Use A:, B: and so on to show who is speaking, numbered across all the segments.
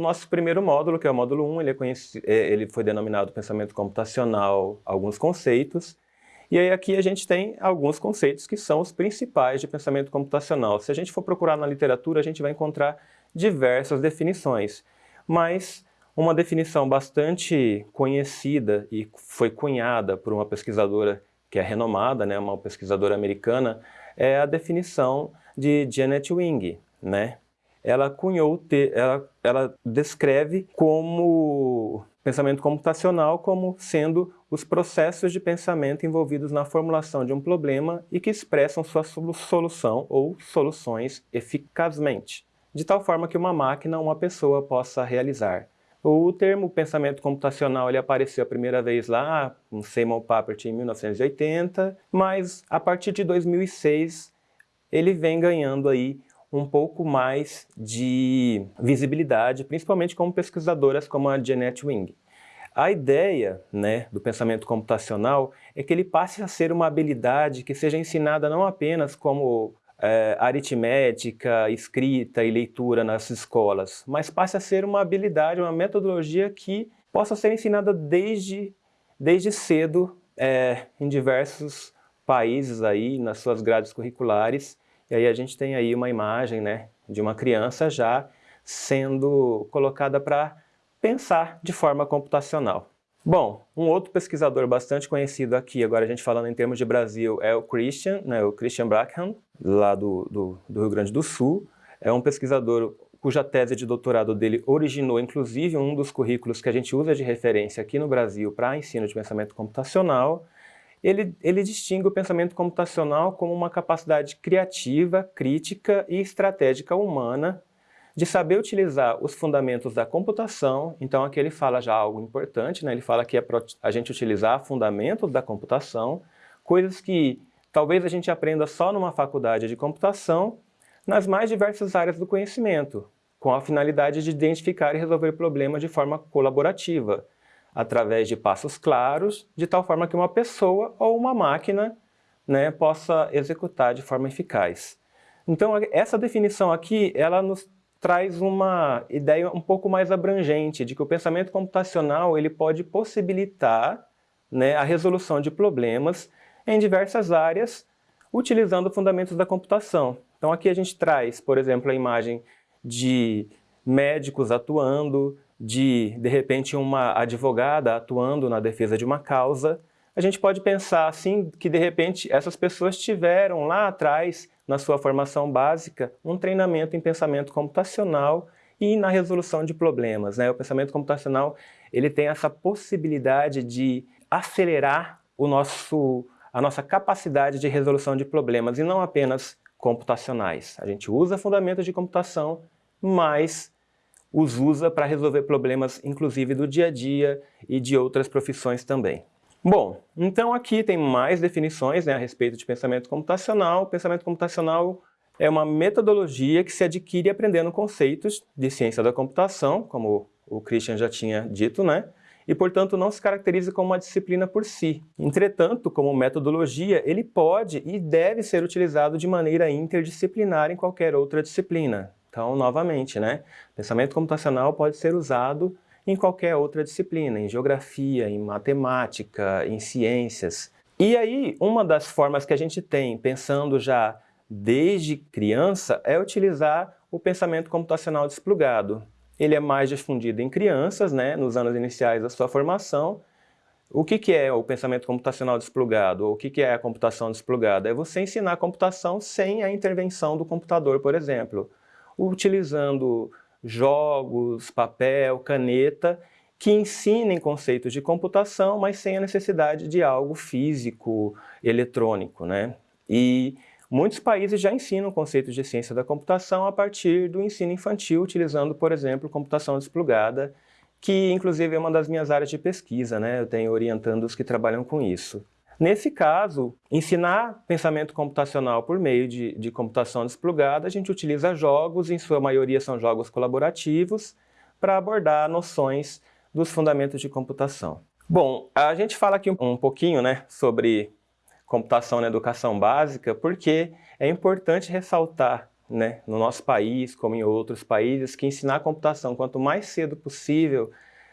A: nosso primeiro módulo, que é o módulo 1, ele, é é, ele foi denominado Pensamento Computacional, alguns conceitos, e aí aqui a gente tem alguns conceitos que são os principais de pensamento computacional. Se a gente for procurar na literatura, a gente vai encontrar diversas definições, mas uma definição bastante conhecida e foi cunhada por uma pesquisadora que é renomada, né, uma pesquisadora americana, é a definição de Janet Wing, né? Ela cunhou, ela, ela descreve como pensamento computacional como sendo os processos de pensamento envolvidos na formulação de um problema e que expressam sua solução ou soluções eficazmente, de tal forma que uma máquina ou uma pessoa possa realizar. O termo pensamento computacional ele apareceu a primeira vez lá com Seymour Papert em 1980, mas a partir de 2006 ele vem ganhando aí um pouco mais de visibilidade, principalmente como pesquisadoras como a Janet Wing. A ideia né, do pensamento computacional é que ele passe a ser uma habilidade que seja ensinada não apenas como é, aritmética, escrita e leitura nas escolas, mas passe a ser uma habilidade, uma metodologia que possa ser ensinada desde, desde cedo é, em diversos países aí, nas suas grades curriculares. E aí a gente tem aí uma imagem né, de uma criança já sendo colocada para pensar de forma computacional. Bom, um outro pesquisador bastante conhecido aqui, agora a gente falando em termos de Brasil, é o Christian, né, o Christian Brackham, lá do, do, do Rio Grande do Sul. É um pesquisador cuja tese de doutorado dele originou, inclusive, um dos currículos que a gente usa de referência aqui no Brasil para ensino de pensamento computacional. Ele, ele distingue o pensamento computacional como uma capacidade criativa, crítica e estratégica humana de saber utilizar os fundamentos da computação, então aqui ele fala já algo importante, né? ele fala que é para a gente utilizar fundamentos da computação, coisas que talvez a gente aprenda só numa faculdade de computação, nas mais diversas áreas do conhecimento, com a finalidade de identificar e resolver problemas de forma colaborativa, através de passos claros, de tal forma que uma pessoa ou uma máquina né, possa executar de forma eficaz. Então essa definição aqui, ela nos traz uma ideia um pouco mais abrangente de que o pensamento computacional ele pode possibilitar né, a resolução de problemas em diversas áreas utilizando fundamentos da computação. Então aqui a gente traz, por exemplo, a imagem de médicos atuando, de, de repente, uma advogada atuando na defesa de uma causa. A gente pode pensar assim que, de repente, essas pessoas tiveram lá atrás na sua formação básica, um treinamento em pensamento computacional e na resolução de problemas. Né? O pensamento computacional ele tem essa possibilidade de acelerar o nosso, a nossa capacidade de resolução de problemas, e não apenas computacionais. A gente usa fundamentos de computação, mas os usa para resolver problemas, inclusive do dia a dia e de outras profissões também. Bom, então aqui tem mais definições né, a respeito de pensamento computacional. pensamento computacional é uma metodologia que se adquire aprendendo conceitos de ciência da computação, como o Christian já tinha dito, né? e, portanto, não se caracteriza como uma disciplina por si. Entretanto, como metodologia, ele pode e deve ser utilizado de maneira interdisciplinar em qualquer outra disciplina. Então, novamente, né? pensamento computacional pode ser usado em qualquer outra disciplina, em geografia, em matemática, em ciências. E aí, uma das formas que a gente tem, pensando já desde criança, é utilizar o pensamento computacional desplugado. Ele é mais difundido em crianças, né, nos anos iniciais da sua formação. O que, que é o pensamento computacional desplugado? O que, que é a computação desplugada? É você ensinar a computação sem a intervenção do computador, por exemplo, utilizando jogos, papel, caneta, que ensinem conceitos de computação, mas sem a necessidade de algo físico, eletrônico. Né? E muitos países já ensinam conceitos de ciência da computação a partir do ensino infantil, utilizando, por exemplo, computação desplugada, que inclusive é uma das minhas áreas de pesquisa, né? eu tenho orientandos que trabalham com isso. Nesse caso, ensinar pensamento computacional por meio de, de computação desplugada, a gente utiliza jogos, em sua maioria são jogos colaborativos, para abordar noções dos fundamentos de computação. Bom, a gente fala aqui um pouquinho né, sobre computação na educação básica, porque é importante ressaltar né, no nosso país, como em outros países, que ensinar computação quanto mais cedo possível,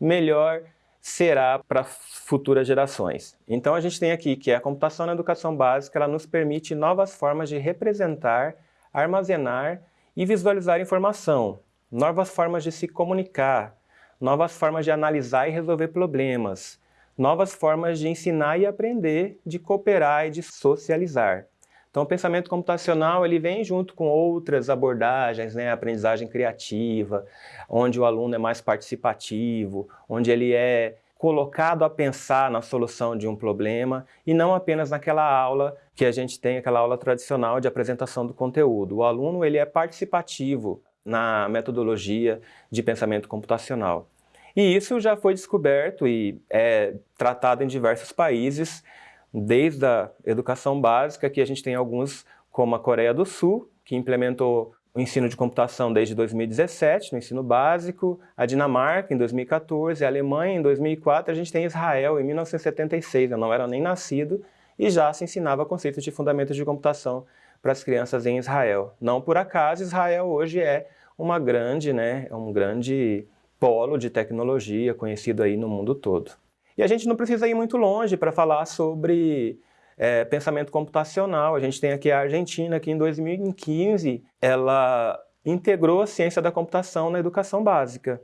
A: melhor será para futuras gerações. Então a gente tem aqui que a computação na educação básica ela nos permite novas formas de representar, armazenar e visualizar informação, novas formas de se comunicar, novas formas de analisar e resolver problemas, novas formas de ensinar e aprender, de cooperar e de socializar. Então o pensamento computacional ele vem junto com outras abordagens, né, aprendizagem criativa, onde o aluno é mais participativo, onde ele é colocado a pensar na solução de um problema e não apenas naquela aula que a gente tem, aquela aula tradicional de apresentação do conteúdo. O aluno ele é participativo na metodologia de pensamento computacional. E isso já foi descoberto e é tratado em diversos países, desde a educação básica, que a gente tem alguns, como a Coreia do Sul, que implementou o ensino de computação desde 2017, no ensino básico, a Dinamarca em 2014, a Alemanha em 2004, a gente tem Israel em 1976, eu não era nem nascido, e já se ensinava conceitos de fundamentos de computação para as crianças em Israel. Não por acaso, Israel hoje é uma grande, né, é um grande polo de tecnologia conhecido aí no mundo todo. E a gente não precisa ir muito longe para falar sobre é, pensamento computacional. A gente tem aqui a Argentina, que em 2015 ela integrou a ciência da computação na educação básica,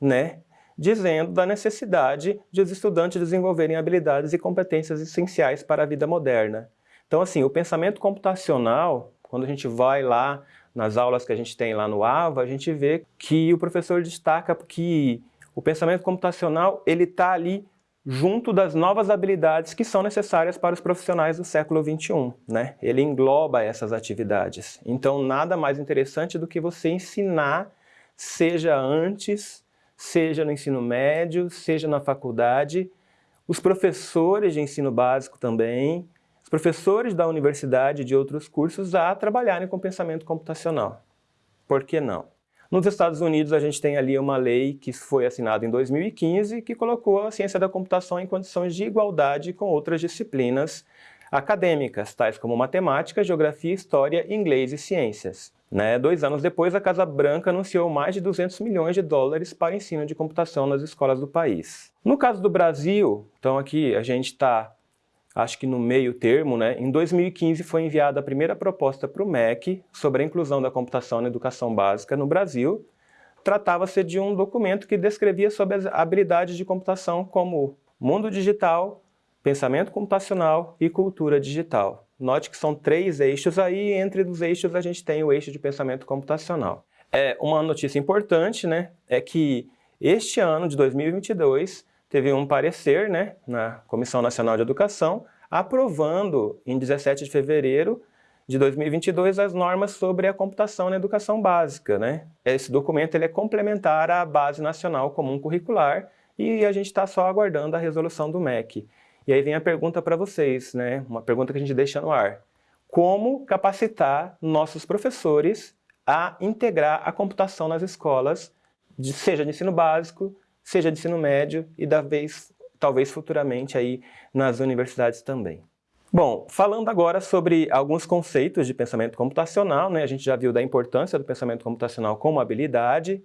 A: né? dizendo da necessidade de os estudantes desenvolverem habilidades e competências essenciais para a vida moderna. Então, assim, o pensamento computacional, quando a gente vai lá nas aulas que a gente tem lá no AVA, a gente vê que o professor destaca que o pensamento computacional ele está ali junto das novas habilidades que são necessárias para os profissionais do século XXI. Né? Ele engloba essas atividades. Então, nada mais interessante do que você ensinar, seja antes, seja no ensino médio, seja na faculdade, os professores de ensino básico também, os professores da universidade e de outros cursos a trabalharem com pensamento computacional. Por que não? Nos Estados Unidos, a gente tem ali uma lei que foi assinada em 2015 que colocou a ciência da computação em condições de igualdade com outras disciplinas acadêmicas, tais como matemática, geografia, história, inglês e ciências. Né? Dois anos depois, a Casa Branca anunciou mais de 200 milhões de dólares para ensino de computação nas escolas do país. No caso do Brasil, então aqui a gente está acho que no meio termo, né, em 2015 foi enviada a primeira proposta para o MEC sobre a inclusão da computação na educação básica no Brasil. Tratava-se de um documento que descrevia sobre as habilidades de computação como mundo digital, pensamento computacional e cultura digital. Note que são três eixos aí, e entre os eixos a gente tem o eixo de pensamento computacional. É, uma notícia importante né, é que este ano de 2022 teve um parecer né, na Comissão Nacional de Educação, aprovando em 17 de fevereiro de 2022 as normas sobre a computação na educação básica. Né? Esse documento ele é complementar à Base Nacional Comum Curricular e a gente está só aguardando a resolução do MEC. E aí vem a pergunta para vocês, né? uma pergunta que a gente deixa no ar. Como capacitar nossos professores a integrar a computação nas escolas, seja de ensino básico, seja de ensino médio e da vez, talvez futuramente aí nas universidades também. Bom, falando agora sobre alguns conceitos de pensamento computacional, né? a gente já viu da importância do pensamento computacional como habilidade,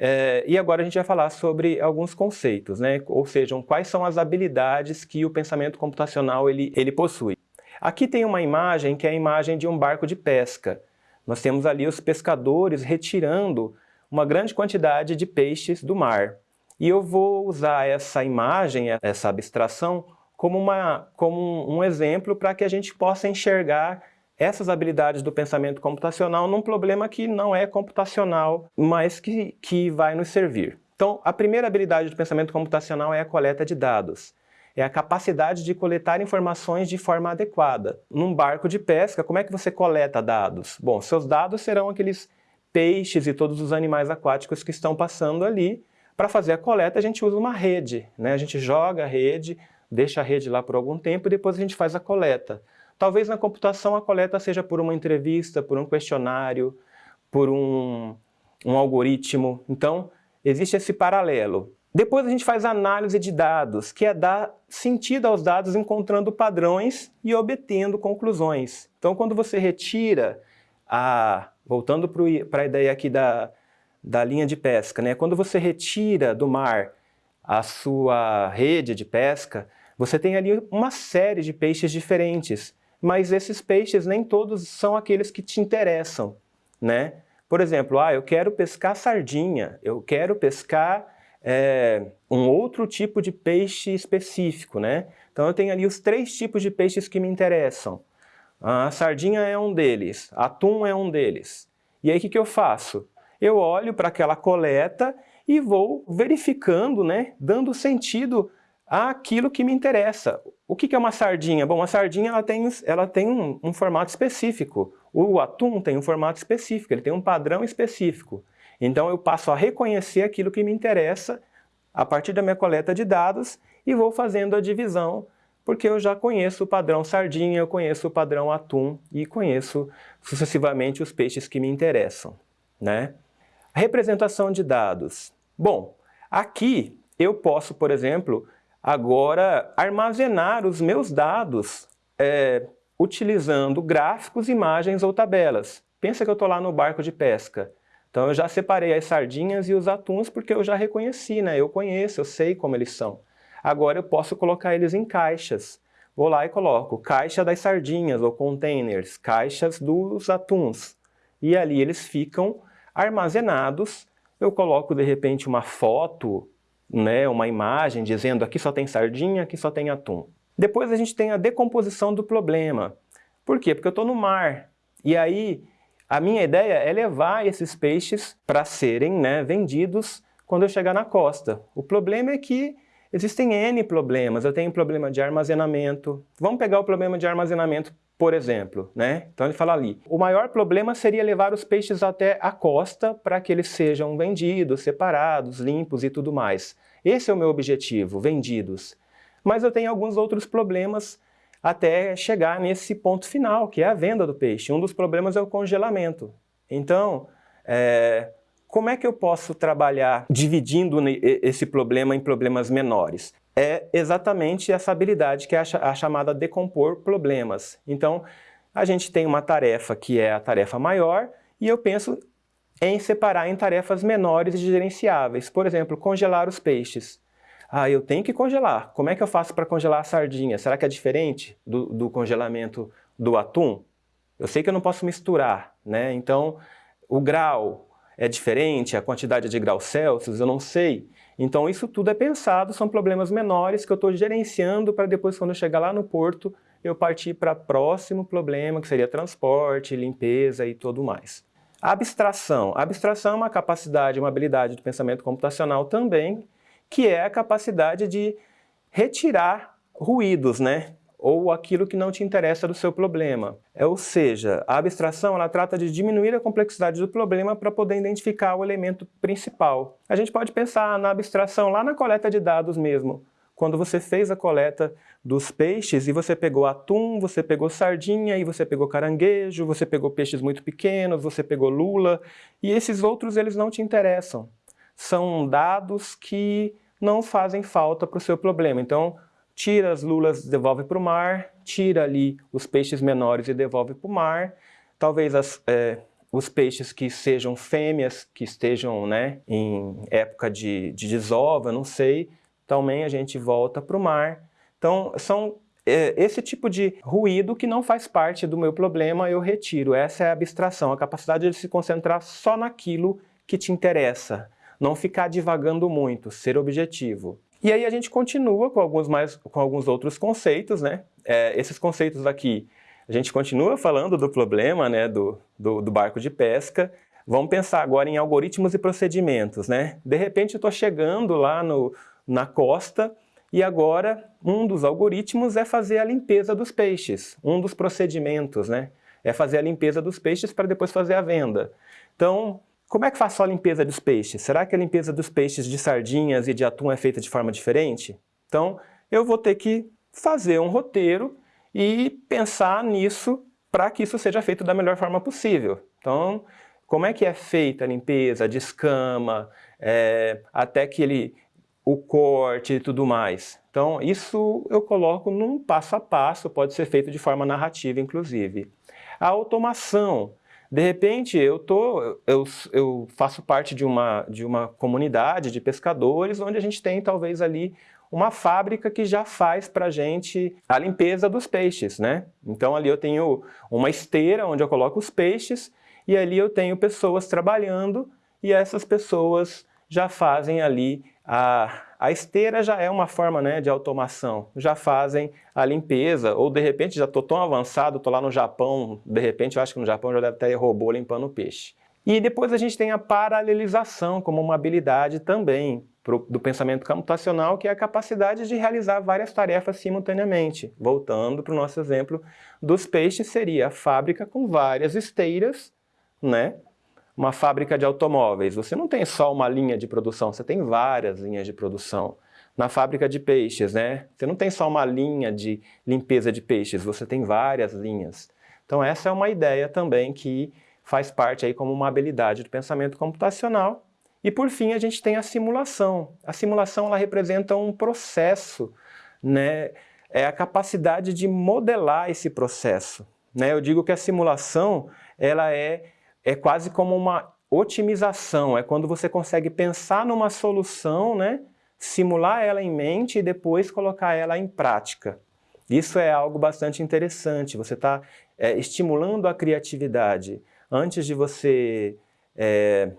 A: é, e agora a gente vai falar sobre alguns conceitos, né? ou seja, quais são as habilidades que o pensamento computacional ele, ele possui. Aqui tem uma imagem que é a imagem de um barco de pesca. Nós temos ali os pescadores retirando uma grande quantidade de peixes do mar. E eu vou usar essa imagem, essa abstração, como, uma, como um exemplo para que a gente possa enxergar essas habilidades do pensamento computacional num problema que não é computacional, mas que, que vai nos servir. Então, a primeira habilidade do pensamento computacional é a coleta de dados. É a capacidade de coletar informações de forma adequada. Num barco de pesca, como é que você coleta dados? Bom, seus dados serão aqueles peixes e todos os animais aquáticos que estão passando ali, para fazer a coleta, a gente usa uma rede, né? a gente joga a rede, deixa a rede lá por algum tempo e depois a gente faz a coleta. Talvez na computação a coleta seja por uma entrevista, por um questionário, por um, um algoritmo. Então, existe esse paralelo. Depois a gente faz análise de dados, que é dar sentido aos dados encontrando padrões e obtendo conclusões. Então, quando você retira a, voltando para a ideia aqui da, da linha de pesca, né? quando você retira do mar a sua rede de pesca, você tem ali uma série de peixes diferentes, mas esses peixes nem todos são aqueles que te interessam, né? Por exemplo, ah, eu quero pescar sardinha, eu quero pescar é, um outro tipo de peixe específico, né? Então eu tenho ali os três tipos de peixes que me interessam. A sardinha é um deles, atum é um deles. E aí o que, que eu faço? Eu olho para aquela coleta e vou verificando, né, dando sentido àquilo que me interessa. O que, é uma sardinha? Bom, a sardinha ela tem, ela tem um, um formato específico. O atum tem um formato específico, ele tem um padrão específico. Então eu passo a reconhecer aquilo que me interessa a partir da minha coleta de dados e vou fazendo a divisão, porque eu já conheço o padrão sardinha, eu conheço o padrão atum e conheço sucessivamente os peixes que me interessam. Né? Representação de dados. Bom, aqui eu posso, por exemplo, agora armazenar os meus dados é, utilizando gráficos, imagens ou tabelas. Pensa que eu estou lá no barco de pesca. Então eu já separei as sardinhas e os atuns porque eu já reconheci, né? Eu conheço, eu sei como eles são. Agora eu posso colocar eles em caixas. Vou lá e coloco caixa das sardinhas ou containers, caixas dos atuns. E ali eles ficam armazenados. Eu coloco de repente uma foto, né, uma imagem dizendo aqui só tem sardinha, aqui só tem atum. Depois a gente tem a decomposição do problema. Por quê? Porque eu estou no mar. E aí a minha ideia é levar esses peixes para serem né, vendidos quando eu chegar na costa. O problema é que existem N problemas. Eu tenho problema de armazenamento. Vamos pegar o problema de armazenamento, por exemplo. Né? Então ele fala ali, o maior problema seria levar os peixes até a costa para que eles sejam vendidos, separados, limpos e tudo mais. Esse é o meu objetivo, vendidos. Mas eu tenho alguns outros problemas até chegar nesse ponto final, que é a venda do peixe. Um dos problemas é o congelamento. Então, é, como é que eu posso trabalhar dividindo esse problema em problemas menores? É exatamente essa habilidade que é a chamada decompor problemas. Então, a gente tem uma tarefa que é a tarefa maior e eu penso em separar em tarefas menores e gerenciáveis. Por exemplo, congelar os peixes. Ah, eu tenho que congelar. Como é que eu faço para congelar a sardinha? Será que é diferente do, do congelamento do atum? Eu sei que eu não posso misturar, né? Então, o grau é diferente, a quantidade de graus Celsius, eu não sei. Então, isso tudo é pensado, são problemas menores que eu estou gerenciando para depois, quando eu chegar lá no porto, eu partir para próximo problema, que seria transporte, limpeza e tudo mais. Abstração. Abstração é uma capacidade, uma habilidade do pensamento computacional também, que é a capacidade de retirar ruídos, né? Ou aquilo que não te interessa do seu problema. É, ou seja, a abstração ela trata de diminuir a complexidade do problema para poder identificar o elemento principal. A gente pode pensar na abstração lá na coleta de dados mesmo. Quando você fez a coleta dos peixes e você pegou atum, você pegou sardinha, e você pegou caranguejo, você pegou peixes muito pequenos, você pegou lula, e esses outros eles não te interessam são dados que não fazem falta para o seu problema. Então, tira as lulas devolve para o mar, tira ali os peixes menores e devolve para o mar. Talvez as, é, os peixes que sejam fêmeas, que estejam né, em época de, de desova, não sei, também a gente volta para o mar. Então, são é, esse tipo de ruído que não faz parte do meu problema, eu retiro. Essa é a abstração, a capacidade de se concentrar só naquilo que te interessa não ficar divagando muito, ser objetivo. E aí a gente continua com alguns, mais, com alguns outros conceitos, né? É, esses conceitos aqui, a gente continua falando do problema né, do, do, do barco de pesca, Vamos pensar agora em algoritmos e procedimentos, né? De repente eu estou chegando lá no, na costa e agora um dos algoritmos é fazer a limpeza dos peixes, um dos procedimentos, né? É fazer a limpeza dos peixes para depois fazer a venda. Então, como é que só a limpeza dos peixes? Será que a limpeza dos peixes de sardinhas e de atum é feita de forma diferente? Então, eu vou ter que fazer um roteiro e pensar nisso para que isso seja feito da melhor forma possível. Então, como é que é feita a limpeza de escama, é, até que ele, o corte e tudo mais. Então, isso eu coloco num passo a passo, pode ser feito de forma narrativa, inclusive. A automação De repente, eu, tô, eu, eu faço parte de uma, de uma comunidade de pescadores onde a gente tem talvez ali uma fábrica que já faz para a gente a limpeza dos peixes, né? Então ali eu tenho uma esteira onde eu coloco os peixes e ali eu tenho pessoas trabalhando e essas pessoas já fazem ali a, a esteira já é uma forma né, de automação, já fazem a limpeza, ou de repente já estou tão avançado, estou lá no Japão, de repente eu acho que no Japão já deve ter robô limpando o peixe. E depois a gente tem a paralelização como uma habilidade também pro, do pensamento computacional, que é a capacidade de realizar várias tarefas simultaneamente. Voltando para o nosso exemplo dos peixes, seria a fábrica com várias esteiras, né? Uma fábrica de automóveis, você não tem só uma linha de produção, você tem várias linhas de produção. Na fábrica de peixes, né? Você não tem só uma linha de limpeza de peixes, você tem várias linhas. Então essa é uma ideia também que faz parte aí como uma habilidade do pensamento computacional. E por fim a gente tem a simulação. A simulação ela representa um processo, né? é a capacidade de modelar esse processo. Né? Eu digo que a simulação ela é, é quase como uma otimização, é quando você consegue pensar numa solução, né? simular ela em mente e depois colocar ela em prática. Isso é algo bastante interessante, você está é, estimulando a criatividade antes de você é,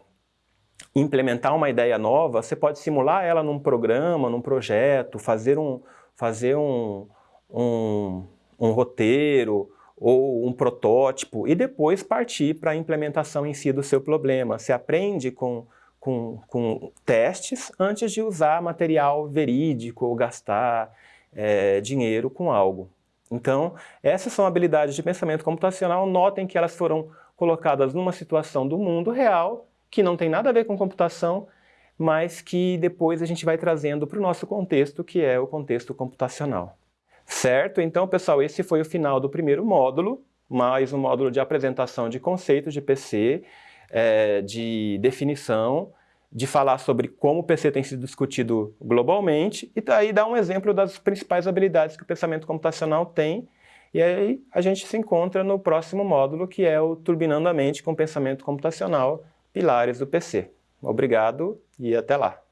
A: implementar uma ideia nova, você pode simular ela num programa, num projeto, fazer um, fazer um, um, um roteiro ou um protótipo e depois partir para a implementação em si do seu problema. Você aprende com, com, com testes antes de usar material verídico ou gastar é, dinheiro com algo. Então, essas são habilidades de pensamento computacional, notem que elas foram colocadas numa situação do mundo real, que não tem nada a ver com computação, mas que depois a gente vai trazendo para o nosso contexto, que é o contexto computacional. Certo? Então, pessoal, esse foi o final do primeiro módulo, mais um módulo de apresentação de conceitos de PC, é, de definição, de falar sobre como o PC tem sido discutido globalmente, e aí dar um exemplo das principais habilidades que o pensamento computacional tem e aí a gente se encontra no próximo módulo, que é o Turbinando a Mente com Pensamento Computacional, Pilares do PC. Obrigado e até lá!